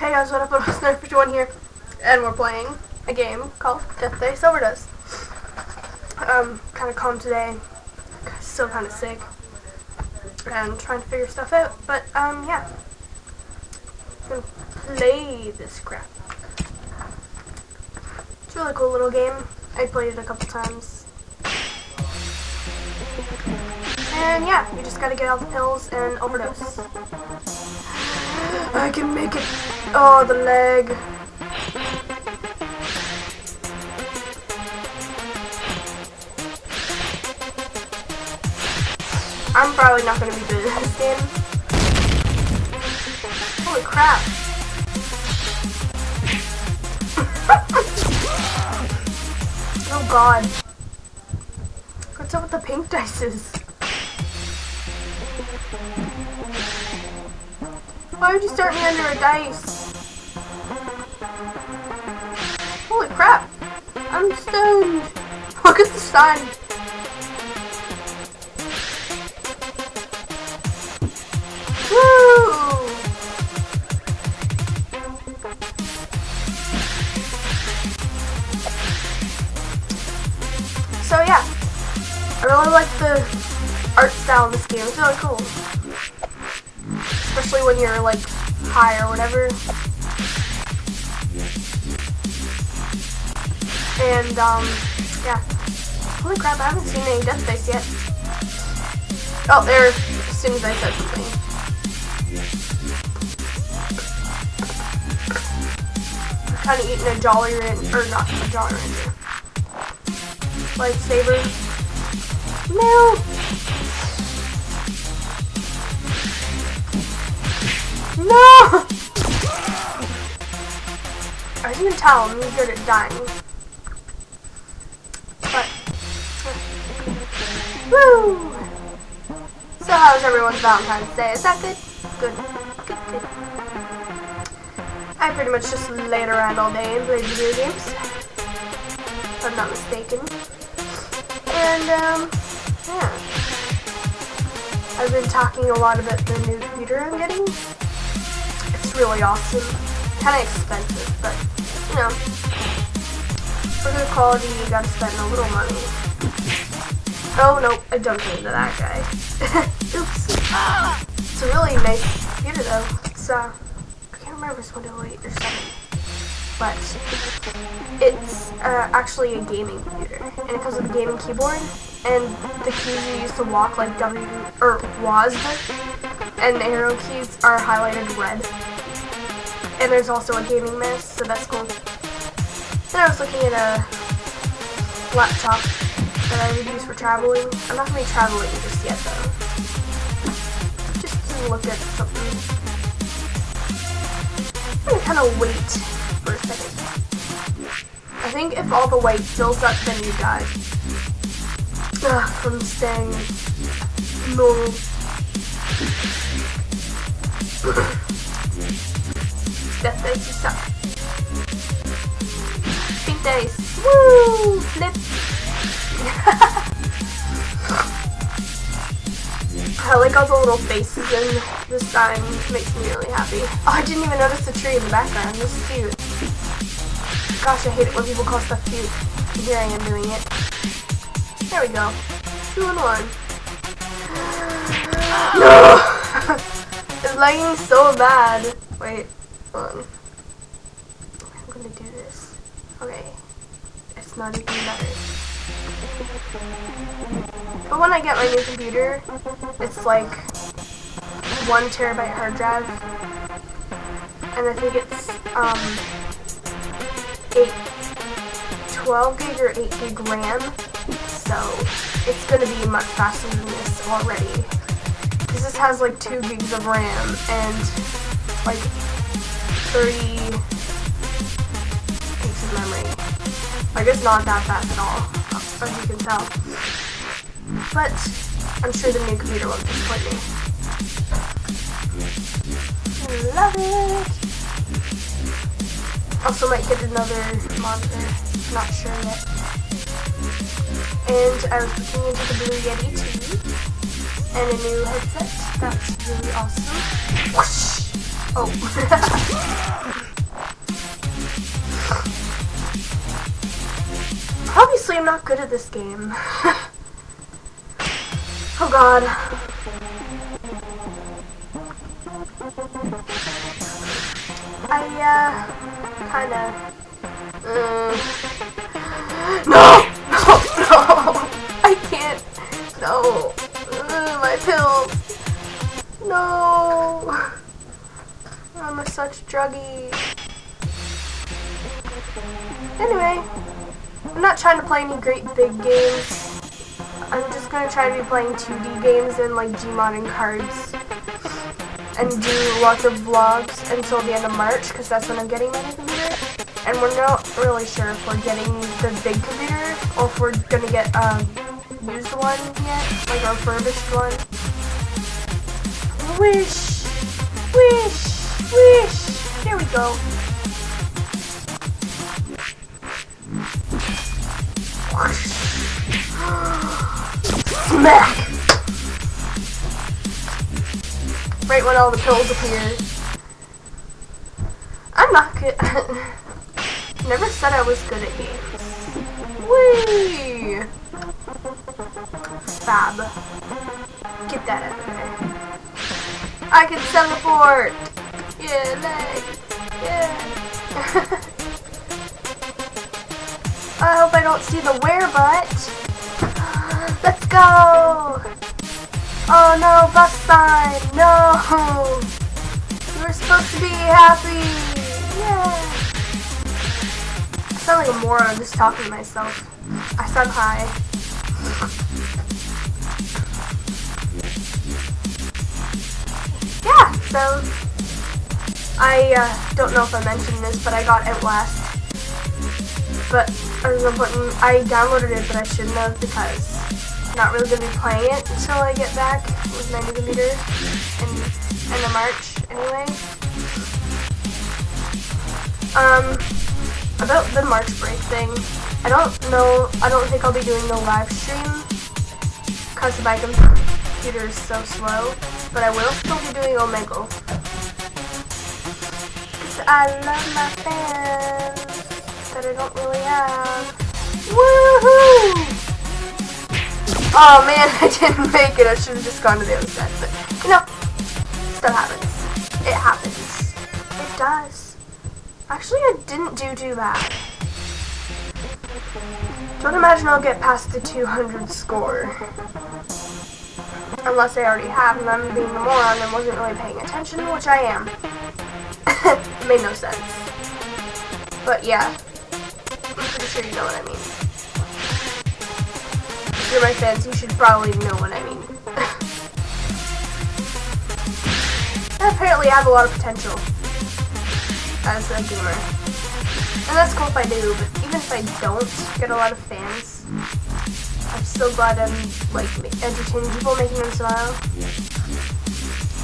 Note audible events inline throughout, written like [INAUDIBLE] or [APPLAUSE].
Hey guys, what up? It's Nerf51 here, and we're playing a game called Death Face Overdose. Um, kind of calm today, still kind of sick, and trying to figure stuff out, but, um, yeah. Gonna play this crap. It's a really cool little game. I played it a couple times. And yeah, you just gotta get all the pills and overdose. I can make it. Oh, the leg. I'm probably not gonna be good at this game. Holy crap. [LAUGHS] oh god. What's up with the pink dices? Why would you start me under a dice? Holy crap! I'm stoned! Look at the sun! Woo! So yeah, I really like the art style in this game. It's really cool especially when you're like high or whatever. And um, yeah. Holy crap! I haven't seen any Death Face yet. Oh, there. As soon as I said something. Kind of eating a Jolly Rancher, or not a Jolly Rancher. Lightsaber. No. No! I didn't tell him he's good at dying. But, woo! So how's everyone's Valentine's Day? Is that good? Good. Good, good. I pretty much just laid around all day and played video games. If I'm not mistaken. And, um, yeah. I've been talking a lot about the new computer I'm getting really awesome. Kind of expensive, but, you know, for good quality, you gotta spend a little money. Oh, no, I jumped into that guy. Oops. It's a really nice computer, though. It's, uh, I can't remember it's Windows 8 or 7. But it's uh, actually a gaming computer, and it comes with a gaming keyboard, and the keys you use to walk, like W, or WASD, and the arrow keys are highlighted red. And there's also a gaming mouse, so that's cool. Then I was looking at a laptop that I would use for traveling. I'm not going to be traveling just yet, though. Just to look at something. I'm going to kind of wait for a second. I think if all the white fills up, then you die. Ugh, from staying normal. [LAUGHS] You suck. Pink Dice. Woo! Flip. I like all the little faces in this time. Makes me really happy. Oh, I didn't even notice the tree in the background. This is cute. Gosh, I hate it when people call stuff cute. Here I am doing it. There we go. Two and one. [GASPS] no! [LAUGHS] it's lagging so bad. Wait. Um, I'm gonna do this. Okay. It's not even better. But when I get my new computer, it's like one terabyte hard drive. And I think it's um 8 12 gig or 8 gig RAM. So it's gonna be much faster than this already. Because this has like 2 gigs of RAM and like 30 gigs of memory. Like, it's not that fast at all, as you can tell. But, I'm sure the new computer won't disappoint me. Love it! Also might get another monitor, not sure yet. And I was looking into the Blue Yeti too, and a new headset. That's really awesome. Whoosh! Oh. [LAUGHS] Obviously, I'm not good at this game. [LAUGHS] oh god. I, uh, kinda... Uh, [LAUGHS] no! No! No! I can't! No! Uh, my pills! No! I'm a such. Anyway, I'm not trying to play any great big games. I'm just gonna try to be playing 2D games and like Gmod and cards. And do lots of vlogs until the end of March, because that's when I'm getting my new computer. And we're not really sure if we're getting the big computer, or if we're gonna get a um, used one yet, like a refurbished one. Wish! Go. Smack! Right when all the pills appear. I'm not good. [LAUGHS] Never said I was good at games. Whee! Fab. Get that out of there. I can teleport! Yeah, leg! [LAUGHS] I hope I don't see the where but. [GASPS] Let's go! Oh no, bus sign! No! You were supposed to be happy! Yeah! I sound like a moron just talking to myself. I sound high. Yeah, so I uh, don't know if I mentioned this, but I got Outlast. But I was putting, I downloaded it, but I shouldn't have because I'm not really going to be playing it until I get back with my new computer in of March anyway. Um, about the March break thing, I don't know, I don't think I'll be doing the live stream because my computer is so slow, but I will still be doing Omegle. I love my fans that I don't really have. Woohoo! Oh man, [LAUGHS] I didn't make it. I should have just gone to the other side. But, you know, happens. It happens. It does. Actually, I didn't do too bad. Don't imagine I'll get past the 200 score. Unless I already have, and I'm being a moron and wasn't really paying attention, which I am. Made no sense. But yeah, I'm pretty sure you know what I mean. If you're my fans, you should probably know what I mean. [LAUGHS] apparently I have a lot of potential as a gamer. And that's cool if I do, but even if I don't get a lot of fans, I'm still glad I'm like entertaining people, making them smile.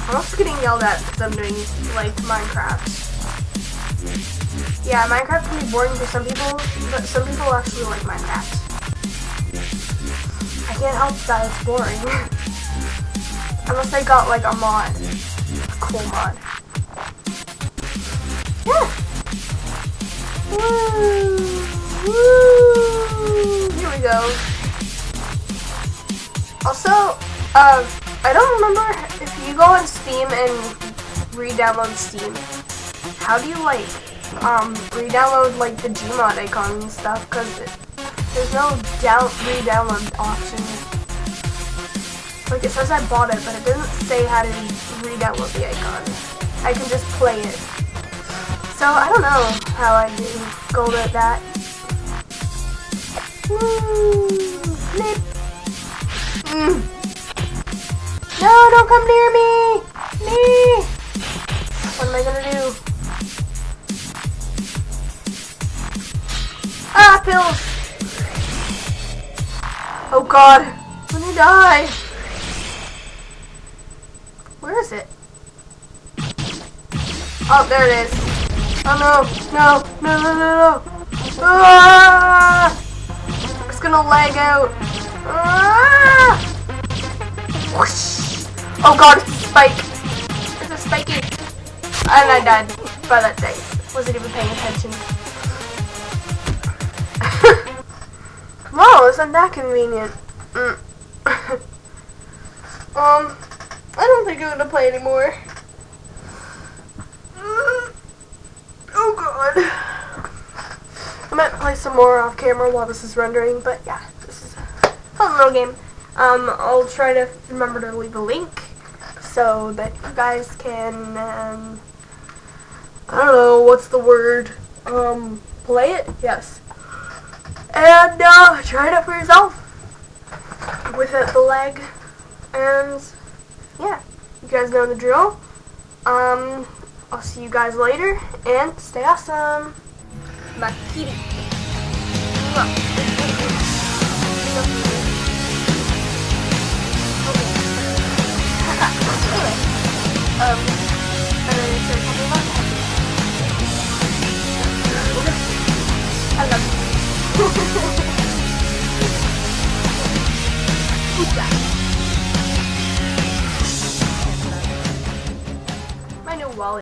I'm also getting yelled at because I'm doing like Minecraft. Yeah, Minecraft can be boring for some people, but some people actually like Minecraft. I can't help that it's boring. Unless I got like a mod. A cool mod. Yeah! Woo! Woo! Here we go. Also, uh, I don't remember if you go on Steam and re-download Steam, how do you like um, re-download like the Gmod icon and stuff because there's no down re-download option. Like it says I bought it, but it doesn't say how to re-download the icon. I can just play it. So I don't know how I do gold at that. Woo! Mm. No, don't come near me! Me! What am I gonna do? Pills! Oh god, I'm gonna die! Where is it? Oh, there it is. Oh no, no, no, no, no, no! Ah! It's gonna lag out. Ah! Oh god, it's a spike! It's a spiky! And I died by that day. Wasn't even paying attention. Wow, isn't that convenient? Mm. [LAUGHS] um, I don't think I'm gonna play anymore. Mm. Oh god. I might play some more off camera while this is rendering, but yeah, this is a fun little game. Um, I'll try to remember to leave a link so that you guys can, um, I don't know, what's the word, um, play it? Yes. And, uh, try it out for yourself without the leg, and, yeah, you guys know the drill. Um, I'll see you guys later, and stay awesome. Makiri.